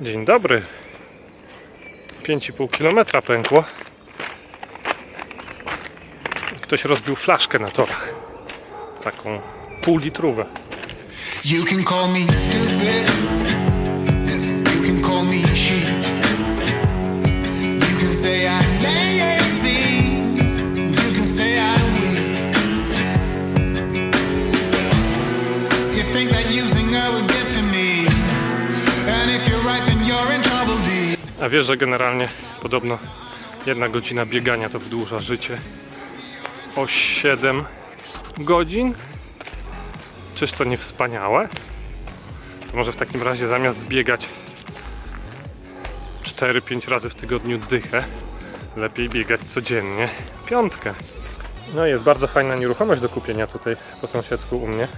Dzień dobry. 5,5 km pękło. Ktoś rozbił flaszkę na torach. Taką pół litrówę. You can call me stupid. A wiesz, że generalnie podobno jedna godzina biegania to wydłuża życie o 7 godzin? Czyż to nie wspaniałe? To może w takim razie zamiast biegać 4-5 razy w tygodniu dychę, lepiej biegać codziennie piątkę. No jest bardzo fajna nieruchomość do kupienia tutaj po sąsiedzku u mnie.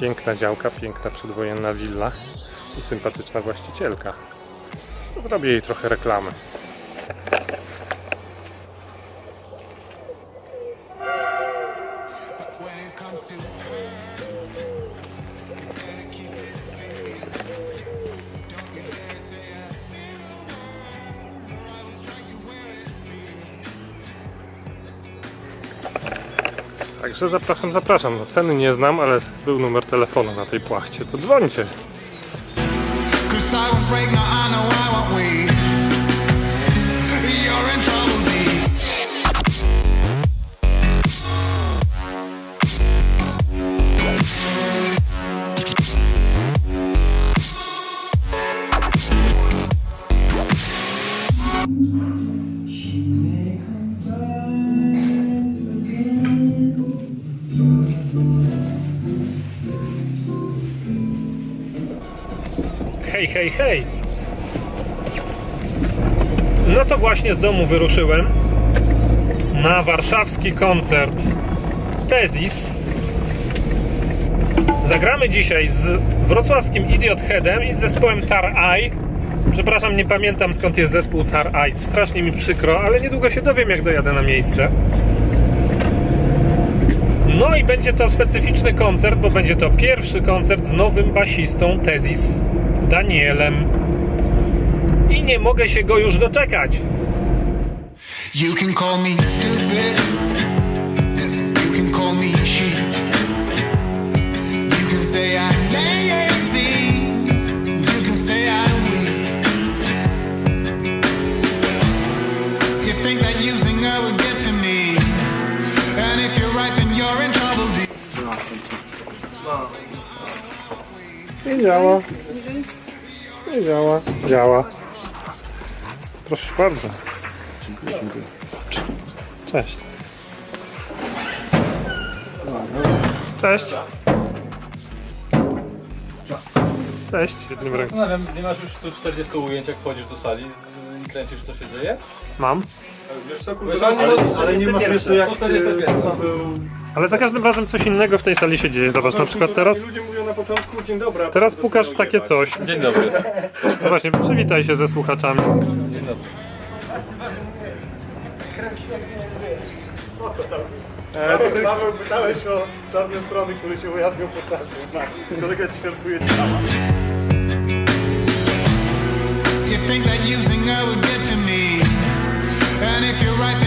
Piękna działka, piękna przedwojenna willa i sympatyczna właścicielka. Zrobię jej trochę reklamy. Także zapraszam, zapraszam. No, ceny nie znam, ale był numer telefonu na tej płachcie. To dzwońcie. Hej, hej, hej! No to właśnie z domu wyruszyłem na warszawski koncert Tezis. Zagramy dzisiaj z wrocławskim Idiot Headem i z zespołem Tar Eye. Przepraszam, nie pamiętam skąd jest zespół Tar Eye. Strasznie mi przykro, ale niedługo się dowiem, jak dojadę na miejsce. No i będzie to specyficzny koncert, bo będzie to pierwszy koncert z nowym basistą Tezis, Danielem. I nie mogę się go już doczekać. You can call me stupid. Yes, you can call me sheep. Działa. Nie działa. Działa. Proszę bardzo. Cześć. Cześć. Cześć. Jednym ręką. Zastanawiam, nie masz już tu 40 ujęć, jak wchodzisz do sali z, i kręcisz, co się dzieje? Mam. Wiesz, ale, ale nie masz jeszcze jak 45. Ale za każdym razem coś innego w tej sali się dzieje. Zobacz, na przykład teraz, Ludzie mówią na początku dzień dobry. a teraz potem pukasz w zaczynają takie coś. Dzień dobry. No właśnie, przywitaj się ze słuchaczami. Dzień dobry. Paweł, pytałeś o czarne strony, które się ujawnią po czasie. Kolega ćwiartuje ciała. You think that using her would get to me. And if you're right, then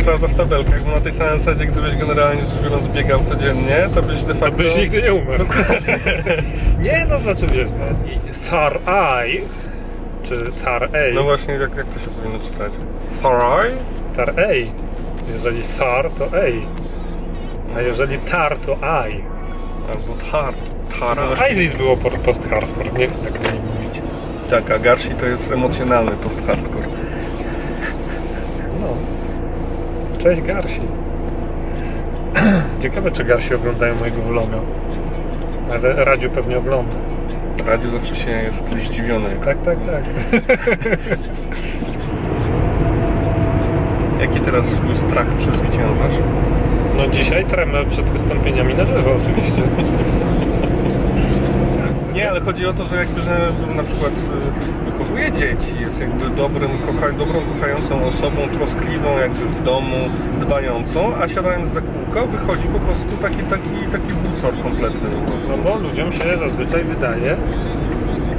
Sprawdza w tabelkach, bo na tej samej zasadzie, gdybyś generalnie rzecz biorąc biegał codziennie, to byś de facto... Byś nigdy nie umarł. nie, to znaczy wiesz, no, i Thar Eye, czy Thar A, No właśnie, jak, jak to się powinno czytać? Tar A. Jeżeli Thar, to A. A jeżeli Tar, to I. Albo Tar. Tara. ISIS było po- post-hardcore, nie tak nie mówić. Tak, a Garsi to jest emocjonalny post-hardcore. No. Cześć Garsi. Ciekawe, czy Garsi oglądają mojego vloga. Ale Radziu pewnie ogląda. Radio zawsze się jest zdziwiony. Tak, tak, tak. Jaki teraz swój strach przezwyciężasz? No dzisiaj tremę przed wystąpieniami na żywo oczywiście. Nie, ale chodzi o to, że jakby, że na przykład y, wychowuje dzieci, jest jakby dobrym, kocha, dobrą, kochającą osobą, troskliwą jakby w domu, dbającą, a siadając za kółko wychodzi po prostu taki, taki, taki bucor kompletny. No bo ludziom się zazwyczaj wydaje,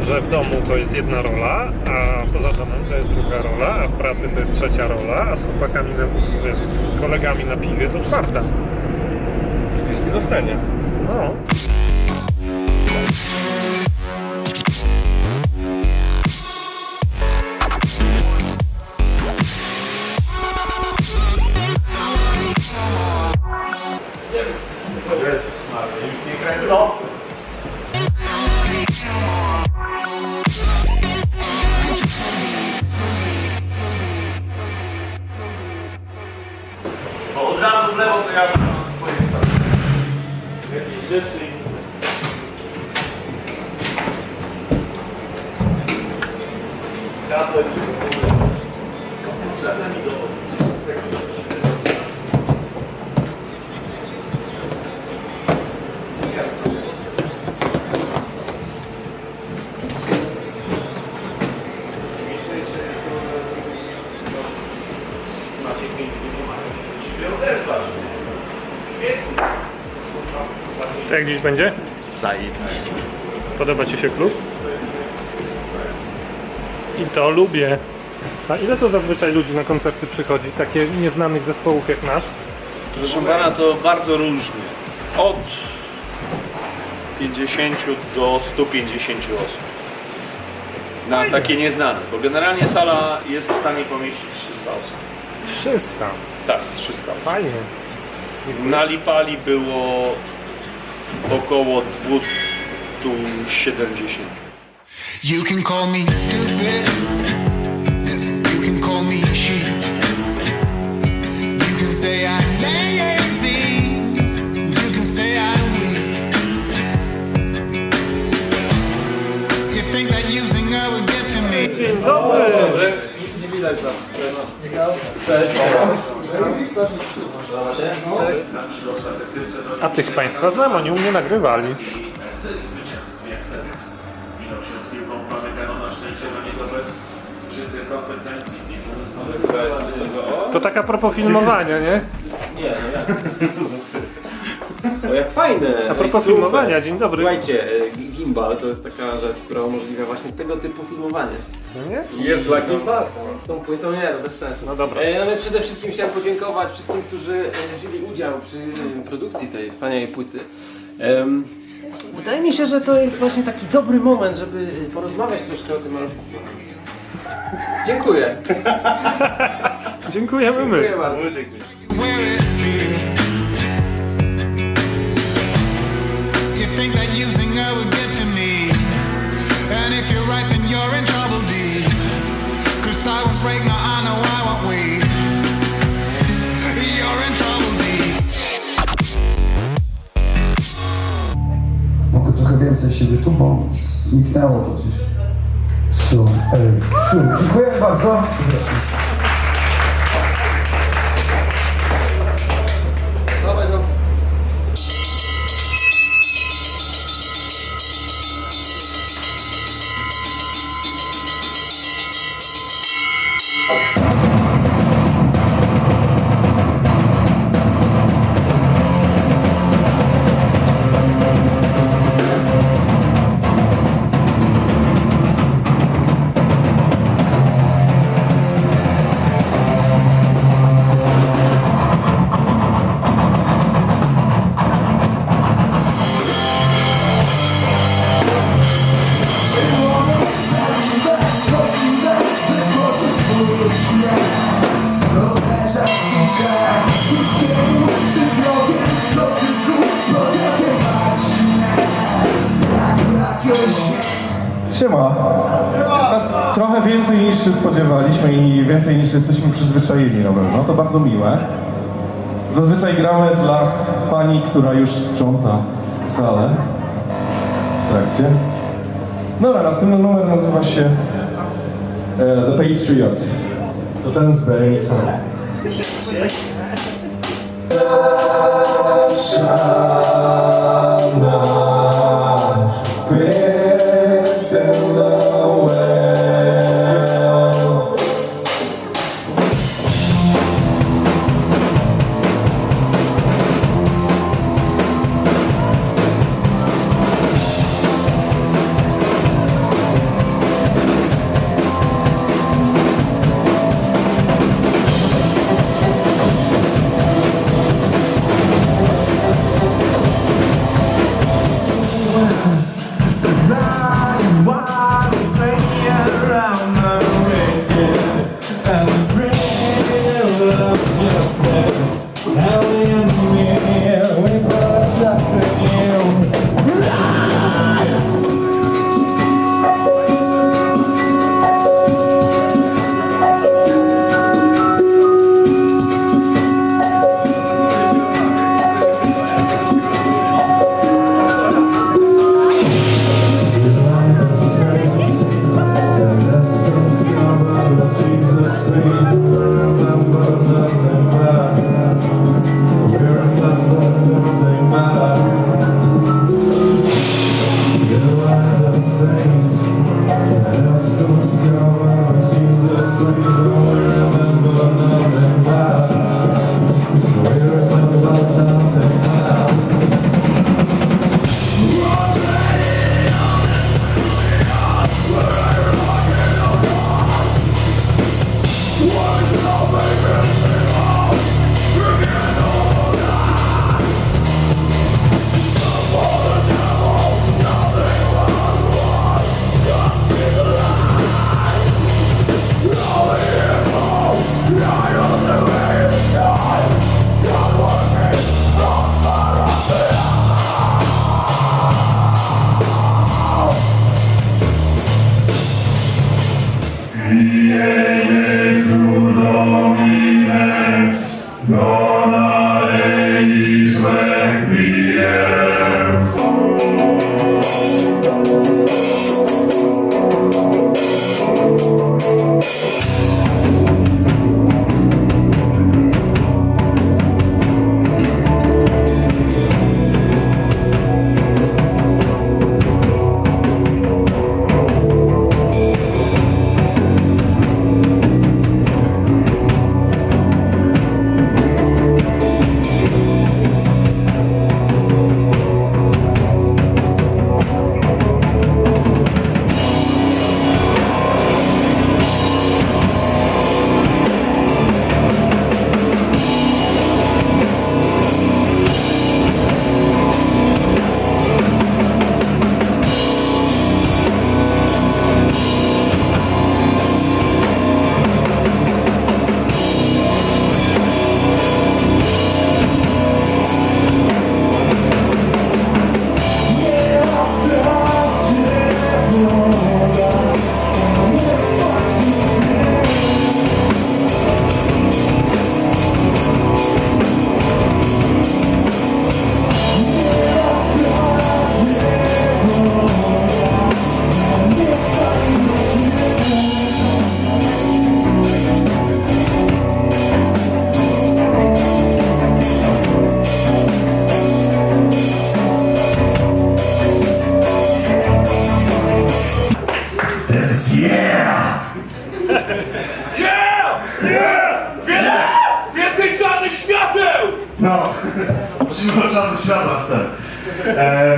że w domu to jest jedna rola, a poza domem to jest druga rola, a w pracy to jest trzecia rola, a z chłopakami, na, wiesz, z kolegami na piwie to czwarta. I schizofrenia. No. Do. To jak dziś będzie? Zajebiście. Podoba Ci się klub? I to lubię. A ile to zazwyczaj ludzi na koncerty przychodzi? Takie nieznanych zespołów jak nasz? Proszę pana, to bardzo różnie. Od 50 do 150 osób. Na takie nieznane, bo generalnie sala jest w stanie pomieścić 300 osób. 300. Tak, 300 osób. Fajnie. Na Lipali było około 270. You can call me stupid. Yes, you can call me sheep. You can say I'm lazy. You can say I'm weak. You think that using her will get to me. A tych Państwa znam, oni u mnie nagrywali. Zwycięstwie wtedy. Minął się z piłką Pamykano na szczęście do niego bez brzydkich konsekwencji. To tak a propos filmowania, nie? Nie, no jak? O jak fajne! A propos Ej, super. filmowania, dzień dobry. Słuchajcie, e, gimbal to jest taka rzecz, która umożliwia właśnie tego typu filmowanie. Co nie? Jest dla gimbasa. Z tą płytą nie, to bez sensu. No dobra. E, no więc przede wszystkim chciałem podziękować wszystkim, którzy e, wzięli udział przy produkcji tej wspaniałej płyty. Wydaje mi się, że to jest właśnie taki dobry moment, żeby porozmawiać troszkę o tym albumie. Dziękuję. Dziękujemy my. Dziękuję bardzo. Siebie tu, bo zniknęło to gdzieś. Su, ej, su. Dziękuję bardzo. Przepraszam. Przyzwyczajeni na pewno. To bardzo miłe. Zazwyczaj gramy dla pani, która już sprząta salę w trakcie. Dobra, następny numer nazywa się e, The Patriot. To ten z BMX. Szana,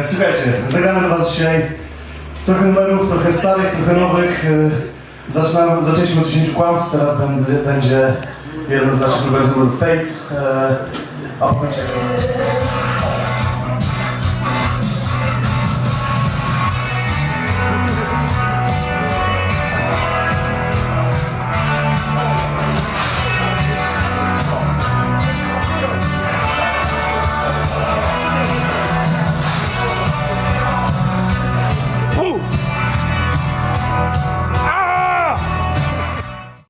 słuchajcie, zagramy dla was dzisiaj trochę numerów, trochę starych, trochę nowych. E, zaczynamy, zaczęliśmy od 10 kłamstw, teraz będzie, jeden z naszych numerów, numer Fates. E, a w momencie...